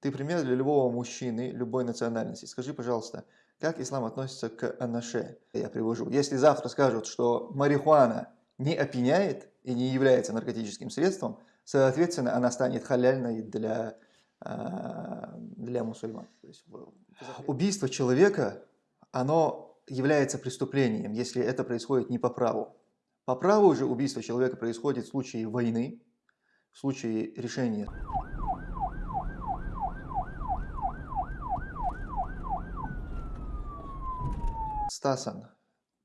Ты пример для любого мужчины, любой национальности. Скажи, пожалуйста, как ислам относится к анаше? Я привожу. Если завтра скажут, что марихуана не опьяняет и не является наркотическим средством, соответственно, она станет халяльной для, а, для мусульман. убийство человека, оно является преступлением, если это происходит не по праву. По праву же убийство человека происходит в случае войны, в случае решения. Стасан,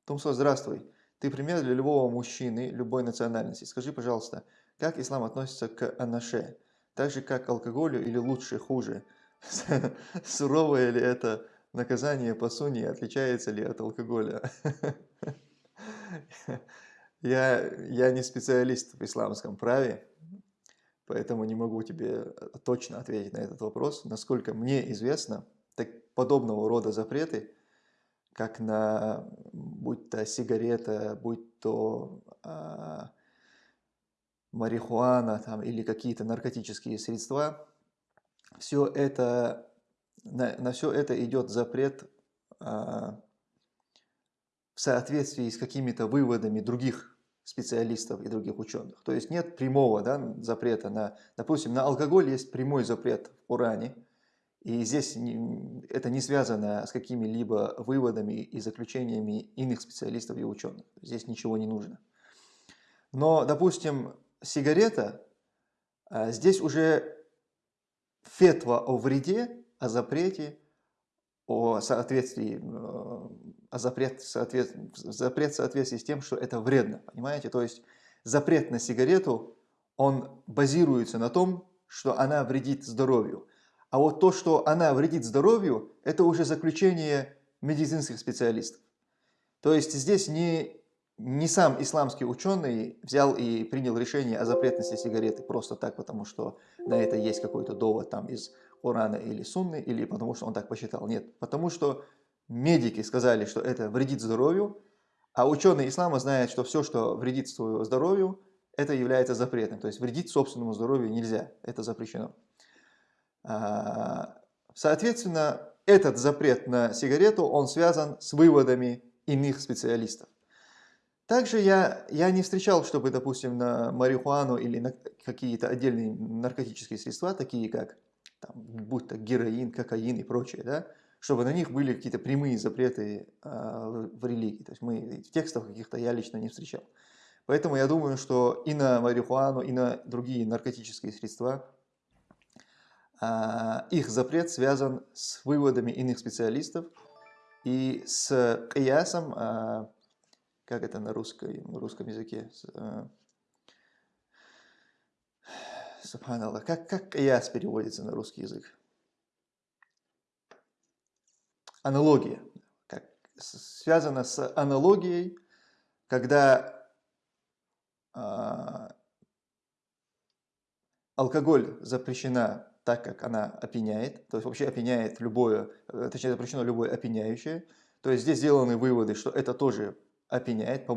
Тумсо, здравствуй. Ты пример для любого мужчины, любой национальности. Скажи, пожалуйста, как ислам относится к анаше? Так же, как к алкоголю или лучше, хуже? Суровое ли это наказание по суне, отличается ли от алкоголя? Я, я не специалист в исламском праве, поэтому не могу тебе точно ответить на этот вопрос. Насколько мне известно, так подобного рода запреты – как на, будь то сигарета, будь то а, марихуана там, или какие-то наркотические средства, все это, на, на все это идет запрет а, в соответствии с какими-то выводами других специалистов и других ученых. То есть нет прямого да, запрета на, допустим, на алкоголь есть прямой запрет в Коране, и здесь это не связано с какими-либо выводами и заключениями иных специалистов и ученых. Здесь ничего не нужно. Но, допустим, сигарета, а, здесь уже фетва о вреде, о запрете, о соответствии, э, о запрет, соответ, запрет в соответствии с тем, что это вредно. Понимаете? То есть запрет на сигарету, он базируется на том, что она вредит здоровью. А вот то, что она вредит здоровью, это уже заключение медицинских специалистов. То есть здесь не, не сам исламский ученый взял и принял решение о запретности сигареты просто так, потому что на это есть какой-то довод там из Корана или Сунны, или потому что он так посчитал. Нет, потому что медики сказали, что это вредит здоровью, а ученые ислама знают, что все, что вредит своему здоровью, это является запретным. То есть вредить собственному здоровью нельзя, это запрещено. А, соответственно, этот запрет на сигарету, он связан с выводами иных специалистов. Также я, я не встречал, чтобы, допустим, на марихуану или на какие-то отдельные наркотические средства, такие как, там, будь то героин, кокаин и прочее, да, чтобы на них были какие-то прямые запреты э, в религии. То есть мы в текстах каких-то я лично не встречал. Поэтому я думаю, что и на марихуану, и на другие наркотические средства их запрет связан с выводами иных специалистов и с киясом, а, как это на, русской, на русском языке, а, Субханаллах, как, как кияс переводится на русский язык? Аналогия. Как, связано с аналогией, когда алкоголь запрещена так как она опьяняет, то есть вообще опьяняет любое, э, точнее запрещено любое опьяняющее. То есть здесь сделаны выводы, что это тоже опьяняет,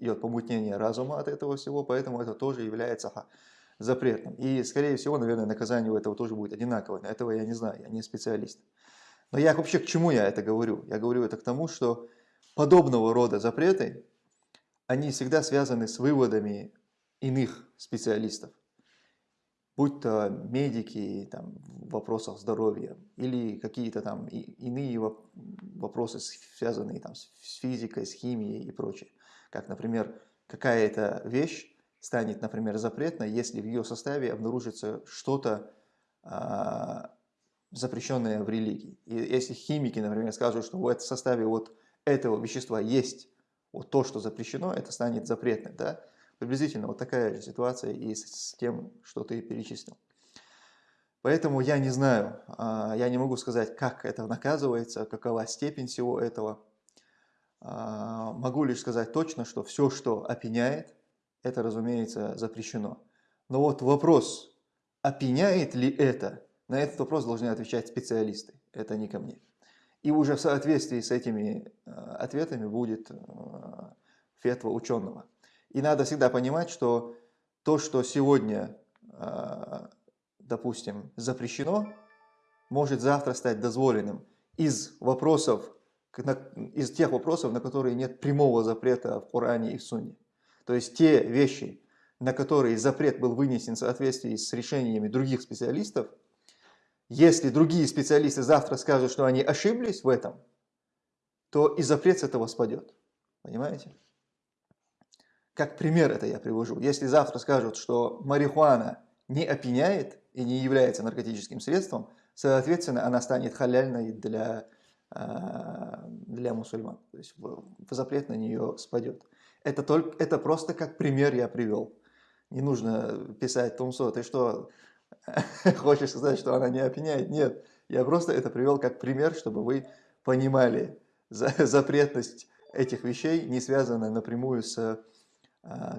идет помутнение разума от этого всего, поэтому это тоже является запретным. И, скорее всего, наверное, наказание у этого тоже будет одинаковое. Этого я не знаю, я не специалист. Но я вообще к чему я это говорю? Я говорю это к тому, что подобного рода запреты, они всегда связаны с выводами иных специалистов будь то медики там, в вопросах здоровья или какие-то там иные вопросы, связанные там, с физикой, с химией и прочее. Как, например, какая-то вещь станет, например, запретной, если в ее составе обнаружится что-то а, запрещенное в религии. И если химики, например, скажут, что в составе вот этого вещества есть вот то, что запрещено, это станет запретным. Да? Приблизительно вот такая же ситуация и с тем, что ты перечислил. Поэтому я не знаю, а, я не могу сказать, как это наказывается, какова степень всего этого. А, могу лишь сказать точно, что все, что опьяняет, это, разумеется, запрещено. Но вот вопрос, опьяняет ли это, на этот вопрос должны отвечать специалисты, это не ко мне. И уже в соответствии с этими а, ответами будет фетва ученого. И надо всегда понимать, что то, что сегодня, а, допустим, запрещено, может завтра стать дозволенным из вопросов, из тех вопросов, на которые нет прямого запрета в Коране и в Сунне. То есть те вещи, на которые запрет был вынесен в соответствии с решениями других специалистов, если другие специалисты завтра скажут, что они ошиблись в этом, то и запрет с этого спадет. Понимаете? Как пример это я привожу. Если завтра скажут, что марихуана не опьяняет и не является наркотическим средством, соответственно, она станет халяльной для, а, для мусульман. То есть запрет на нее спадет. Это, только, это просто как пример я привел. Не нужно писать Тумсо, ты что, хочешь сказать, что она не опьяняет? Нет, я просто это привел как пример, чтобы вы понимали запретность этих вещей, не связанная напрямую с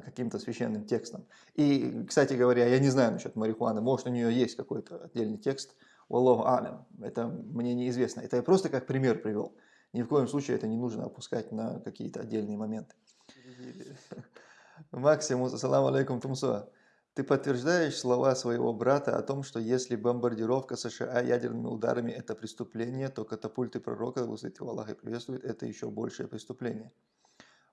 каким-то священным текстом. И, кстати говоря, я не знаю насчет марихуаны, может у нее есть какой-то отдельный текст, Аллаху это мне неизвестно. Это я просто как пример привел. Ни в коем случае это не нужно опускать на какие-то отдельные моменты. Максимус, ассаламу алейкум, Тумсуа. Ты подтверждаешь слова своего брата о том, что если бомбардировка США ядерными ударами – это преступление, то катапульты пророка, высоте Аллаха и приветствует, это еще большее преступление.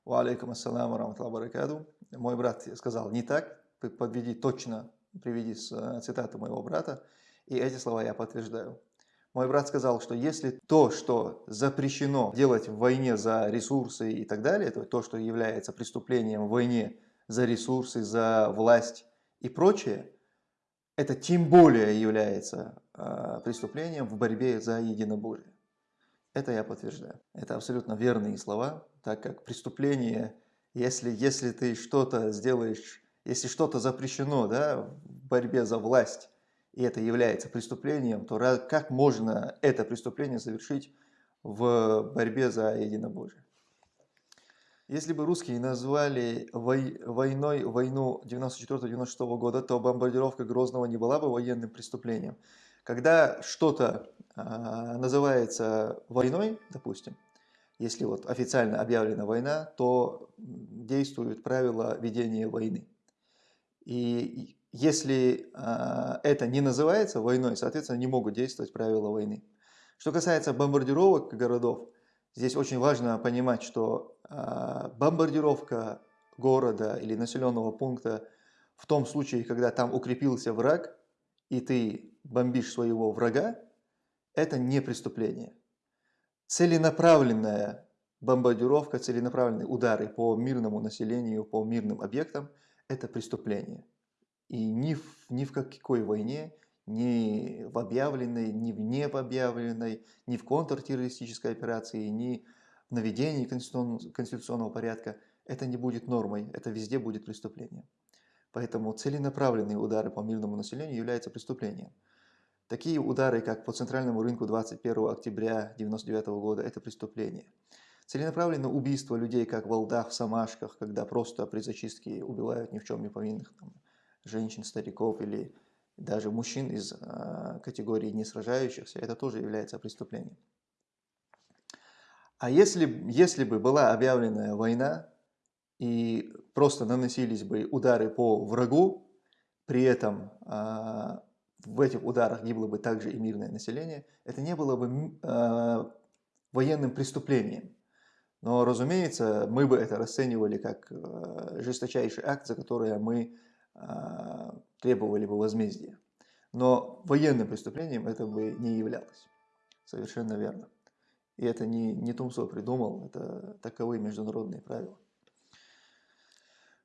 Ва алейкум ассаламу баракаду. Мой брат сказал не так, подведи точно, приведи э, цитату моего брата, и эти слова я подтверждаю. Мой брат сказал, что если то, что запрещено делать в войне за ресурсы и так далее, то, то что является преступлением в войне за ресурсы, за власть и прочее, это тем более является э, преступлением в борьбе за единобожие. Это я подтверждаю. Это абсолютно верные слова, так как преступление, если, если ты что-то сделаешь, если что-то запрещено да, в борьбе за власть, и это является преступлением, то как можно это преступление совершить в борьбе за единобожие? Если бы русские назвали войной войну 94-96 года, то бомбардировка Грозного не была бы военным преступлением. Когда что-то э, называется войной, допустим, если вот официально объявлена война, то действуют правила ведения войны. И если э, это не называется войной, соответственно, не могут действовать правила войны. Что касается бомбардировок городов, здесь очень важно понимать, что э, бомбардировка города или населенного пункта в том случае, когда там укрепился враг, и ты бомбишь своего врага, это не преступление. Целенаправленная бомбардировка, целенаправленные удары по мирному населению, по мирным объектам – это преступление. И ни в, ни в какой войне, ни в объявленной, ни в необъявленной, ни в контртеррористической операции, ни в наведении конституционного порядка это не будет нормой, это везде будет преступлением. Поэтому целенаправленные удары по мирному населению являются преступлением. Такие удары, как по центральному рынку 21 октября 1999 года, это преступление. Целенаправленное убийство людей, как в Волдах, в Самашках, когда просто при зачистке убивают ни в чем не повинных там, женщин, стариков или даже мужчин из э, категории не сражающихся, это тоже является преступлением. А если, если бы была объявлена война и просто наносились бы удары по врагу, при этом э, в этих ударах гибло бы также и мирное население, это не было бы э, военным преступлением. Но, разумеется, мы бы это расценивали как э, жесточайший акт, за который мы а, требовали бы возмездия. Но военным преступлением это бы не являлось. Совершенно верно. И это не, не Тумсо придумал, это таковы международные правила.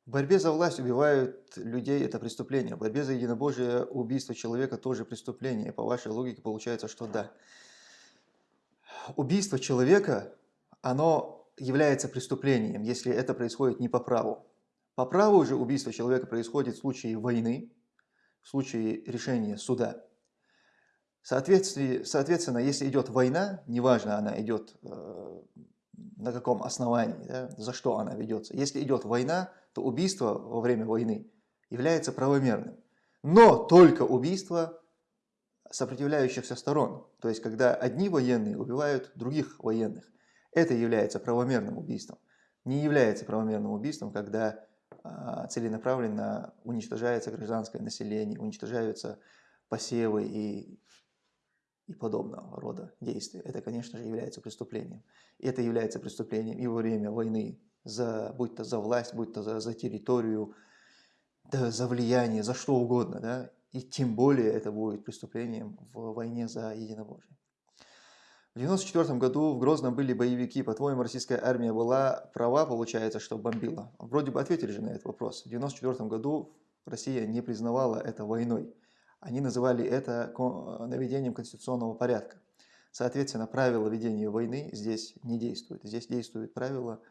В борьбе за власть убивают людей – это преступление. В борьбе за единобожие убийство человека тоже преступление. По вашей логике получается, что да. Убийство человека, оно является преступлением, если это происходит не по праву. По праву же убийство человека происходит в случае войны, в случае решения суда. Соответственно, если идет война, неважно, она идет э, на каком основании, да, за что она ведется. Если идет война, то убийство во время войны является правомерным. Но только убийство сопротивляющихся сторон. То есть, когда одни военные убивают других военных. Это является правомерным убийством. Не является правомерным убийством, когда а, целенаправленно уничтожается гражданское население, уничтожаются посевы и и подобного рода действия. Это, конечно же, является преступлением. И это является преступлением и во время войны, за, будь то за власть, будь то за, за территорию, да, за влияние, за что угодно. Да? И тем более это будет преступлением в войне за единобожие. В 1994 году в Грозном были боевики. По-твоему, российская армия была права, получается, что бомбила? Вроде бы ответили же на этот вопрос. В 1994 году Россия не признавала это войной. Они называли это наведением конституционного порядка. Соответственно, правила ведения войны здесь не действуют. Здесь действуют правила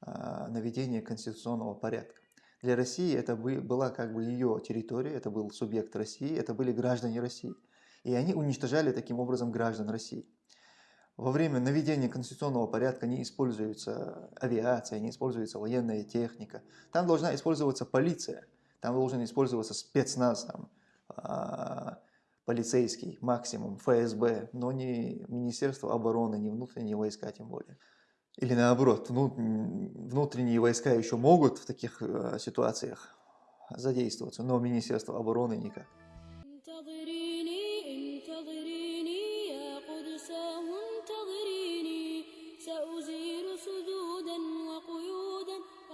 наведения конституционного порядка. Для России это была как бы ее территория, это был субъект России, это были граждане России. И они уничтожали таким образом граждан России. Во время наведения конституционного порядка не используется авиация, не используется военная техника. Там должна использоваться полиция, там должен использоваться спецназ, там, полицейский максимум, ФСБ, но не Министерство обороны, не внутренние войска тем более. Или наоборот, внутренние войска еще могут в таких э, ситуациях задействоваться, но Министерство обороны никак.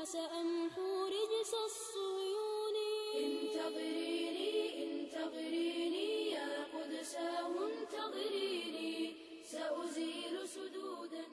سأمحو رجس الصهيون انتظريني يا قدساه انتظريني سأزيل سدودا